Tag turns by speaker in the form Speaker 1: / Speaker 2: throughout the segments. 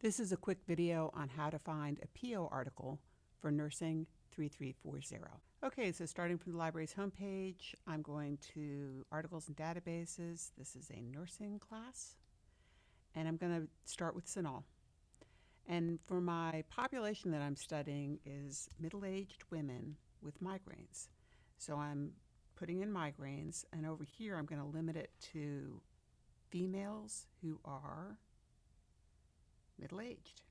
Speaker 1: This is a quick video on how to find a PO article for Nursing 3340. Okay, so starting from the library's homepage, I'm going to Articles and Databases. This is a nursing class, and I'm going to start with CINAHL. And for my population that I'm studying is middle-aged women with migraines. So I'm putting in migraines, and over here I'm going to limit it to females who are middle-aged.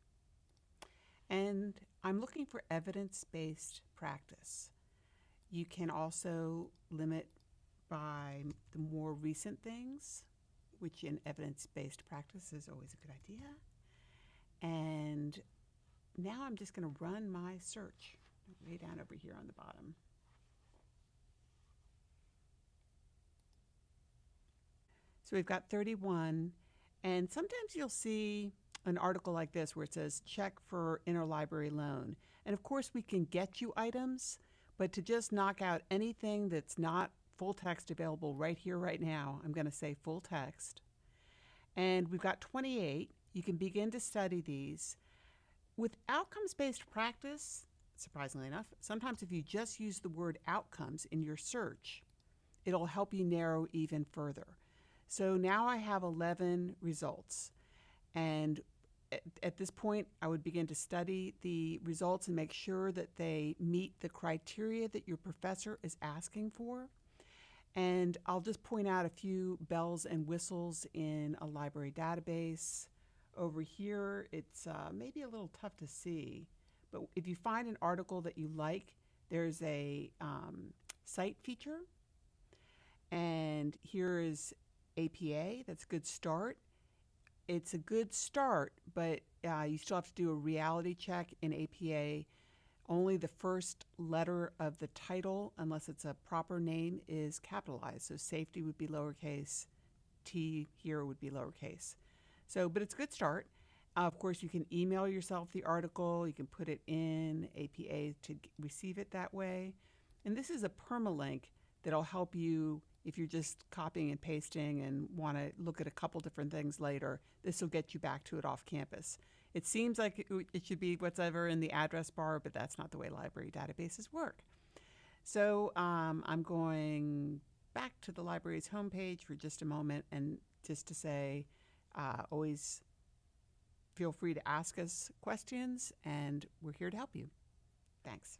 Speaker 1: And I'm looking for evidence-based practice. You can also limit by the more recent things, which in evidence-based practice is always a good idea. And now I'm just going to run my search way down over here on the bottom. So we've got 31, and sometimes you'll see an article like this where it says check for interlibrary loan. And of course we can get you items, but to just knock out anything that's not full text available right here, right now, I'm going to say full text. And we've got 28. You can begin to study these. With outcomes-based practice, surprisingly enough, sometimes if you just use the word outcomes in your search, it'll help you narrow even further. So now I have 11 results. And at, at, this point, I would begin to study the results and make sure that they meet the criteria that your professor is asking for. And I'll just point out a few bells and whistles in a library database. Over here, it's uh, maybe a little tough to see, but if you find an article that you like, there's a um, cite feature. And here is APA, that's a good start it's a good start, but uh, you still have to do a reality check in APA. Only the first letter of the title, unless it's a proper name, is capitalized. So safety would be lowercase, T here would be lowercase. So, but it's a good start. Uh, of course, you can email yourself the article. You can put it in APA to receive it that way. And this is a permalink that'll help you if you're just copying and pasting and want to look at a couple different things later, this will get you back to it off campus. It seems like it should be whatever in the address bar, but that's not the way library databases work. So um, I'm going back to the library's homepage for just a moment and just to say, uh, always feel free to ask us questions and we're here to help you. Thanks.